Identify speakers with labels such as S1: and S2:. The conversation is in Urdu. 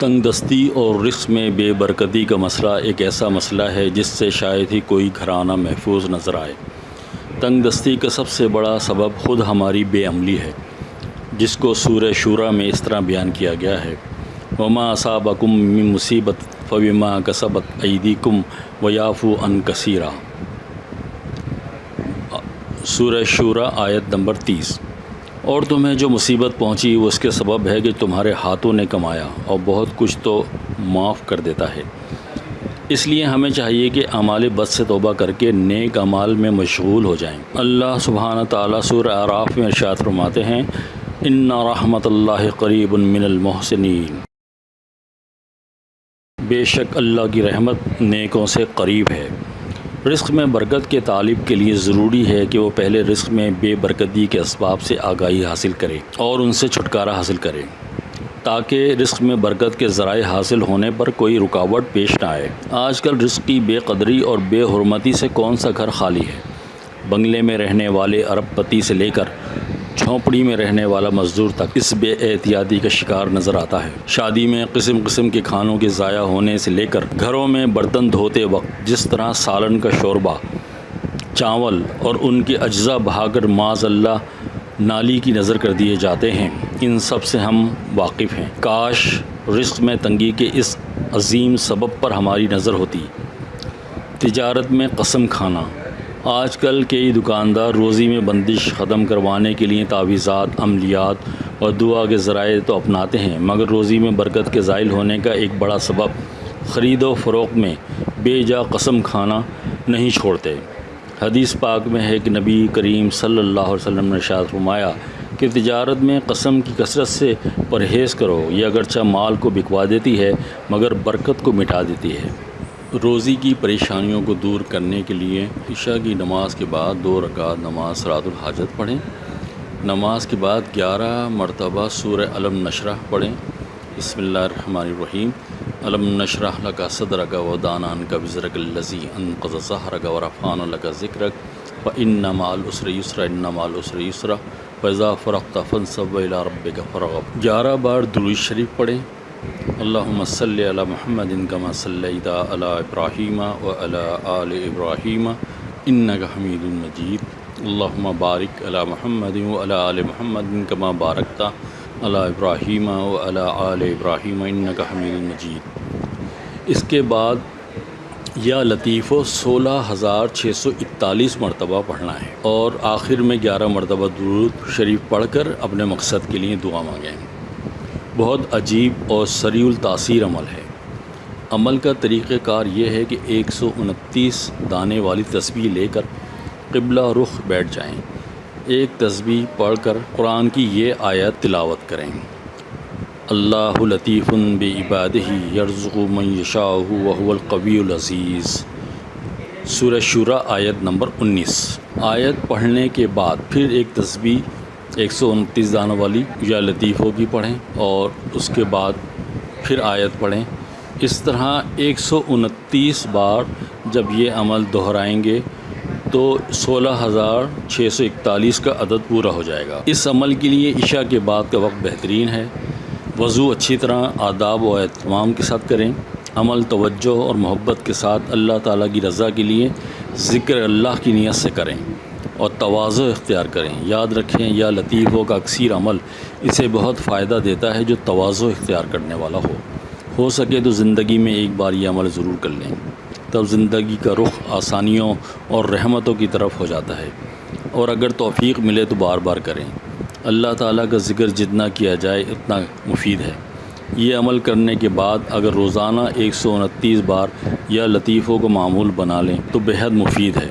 S1: تنگ دستی اور رزق میں بے برکتی کا مسئلہ ایک ایسا مسئلہ ہے جس سے شاید ہی کوئی گھرانہ محفوظ نظر آئے۔ تنگ دستی کا سب سے بڑا سبب خود ہماری بے عملی ہے، جس کو سورہ شورہ میں اس طرح بیان کیا گیا ہے۔ وما اصابکم من مصیبت فبما کسبت عیدی ایدیکم ویافو ان کثیرہ سورہ شورہ آیت نمبر تیس۔ اور تمہیں جو مصیبت پہنچی وہ اس کے سبب ہے کہ تمہارے ہاتھوں نے کمایا اور بہت کچھ تو معاف کر دیتا ہے۔ اس لیے ہمیں چاہیے کہ اعمال بد سے توبہ کر کے نیک اعمال میں مشغول ہو جائیں۔ اللہ سبحانہ تعالیٰ سورہ آراف میں ارشاد فرماتے ہیں، ان رحمت اللہ قریب من المحسنین بے شک اللہ کی رحمت نیکوں سے قریب ہے۔ رزق میں برکت کے طالب کے لیے ضروری ہے کہ وہ پہلے رزق میں بے برکتی کے اسباب سے آگاہی حاصل کرے اور ان سے چھٹکارا حاصل کرے، تاکہ رزق میں برکت کے ذرائع حاصل ہونے پر کوئی رکاوٹ پیش نہ آئے۔ آج کل رزق کی بے قدری اور بے حرمتی سے کون سا گھر خالی ہے؟ بنگلے میں رہنے والے ارب پتی سے لے کر جھونپڑی میں رہنے والا مزدور تک اس بے احتیاطی کا شکار نظر آتا ہے۔ شادی میں قسم قسم کے کھانوں کے ضائع ہونے سے لے کر گھروں میں برتن دھوتے وقت جس طرح سالن کا شوربہ، چاول اور ان کے اجزاء بہا کر معاذ اللہ نالی کی نظر کر دیے جاتے ہیں۔ ان سب سے ہم واقف ہیں۔ کاش رزق میں تنگی کے اس عظیم سبب پر ہماری نظر ہوتی۔ تجارت میں قسم کھانا۔ آج کل کئی دکاندار روزی میں بندش ختم کروانے کے لیے تعویذات، عملیات اور دعا کے ذرائع تو اپناتے ہیں، مگر روزی میں برکت کے زائل ہونے کا ایک بڑا سبب خرید و فروخت میں بے جا قسم کھانا نہیں چھوڑتے۔ حدیث پاک میں ہے کہ نبی کریم صلی اللہ علیہ وسلم نے شاد فرمایا کہ تجارت میں قسم کی کثرت سے پرہیز کرو، یہ اگرچہ مال کو بکوا دیتی ہے، مگر برکت کو مٹا دیتی ہے۔ روزی کی پریشانیوں کو دور کرنے کے لیے عشاء کی نماز کے بعد دو رکعت نماز سرات الحاجت پڑھیں۔ نماز کے بعد گیارہ مرتبہ سورہ علم نشرہ پڑھیں۔ بسم اللہ الرحمن الرحیم۔ علم نشرہ لکا صدرک و دانان کا وزرک اللذی انقض ظہرک و رفان لکا ذکرک۔ و ان مال اسر یسر ان مال اسر یسر۔ فضا فرقت فنصب الى ربک فرغب گیارہ بار دروش شریف پڑھیں۔ اللہم صلی علی محمد کما صلیت علی ابراہیم و علی آل ابراہیم انک حمید مجید۔ اللہم بارک علی محمد و علی آل محمد کما بارکتا علی ابراہیم و علی آل ابراہیم انک حمید مجید۔ اس کے بعد یا لطیف و سولہ ہزار چھ سو اکتالیس مرتبہ پڑھنا ہے اور آخر میں گیارہ مرتبہ درود شریف پڑھ کر اپنے مقصد کے لیے دعا مانگیں۔ بہت عجیب اور سریع التاثیر عمل ہے۔ عمل کا طریقہ کار یہ ہے کہ ایک سو انتیس دانے والی تسبیح لے کر قبلہ رخ بیٹھ جائیں۔ ایک تسبیح پڑھ کر قرآن کی یہ آیت تلاوت کریں۔ اللہ لطیف بے عباد ہی یرزق من یشاء وهو القوی العزیز۔ سورہ شورہ آیت نمبر انیس۔ آیت پڑھنے کے بعد پھر ایک تسبیح ایک سو انتیس دانوں والی یا لطیفوں کی پڑھیں اور اس کے بعد پھر آیت پڑھیں۔ اس طرح ایک سو انتیس بار جب یہ عمل دہرائیں گے تو سولہ ہزار چھ سو اکتالیس کا عدد پورا ہو جائے گا۔ اس عمل کے لیے عشاء کے بعد کا وقت بہترین ہے۔ وضو اچھی طرح، آداب و اہتمام کے ساتھ کریں۔ عمل توجہ اور محبت کے ساتھ اللہ تعالیٰ کی رضا کے لیے ذکر اللہ کی نیت سے کریں۔ اور توازو اختیار کریں۔ یاد رکھیں، یا لطیفوں کا اکثیر عمل، اسے بہت فائدہ دیتا ہے جو توازو اختیار کرنے والا ہو۔ ہو سکے تو زندگی میں ایک بار یہ عمل ضرور کر لیں۔ تب زندگی کا رخ آسانیوں اور رحمتوں کی طرف ہو جاتا ہے۔ اور اگر توفیق ملے تو بار بار کریں۔ اللہ تعالیٰ کا ذکر جتنا کیا جائے اتنا مفید ہے۔ یہ عمل کرنے کے بعد اگر روزانہ ایک سو انتیس بار یا لطیفوں کو معمول بنا لیں تو بہت مفید ہے۔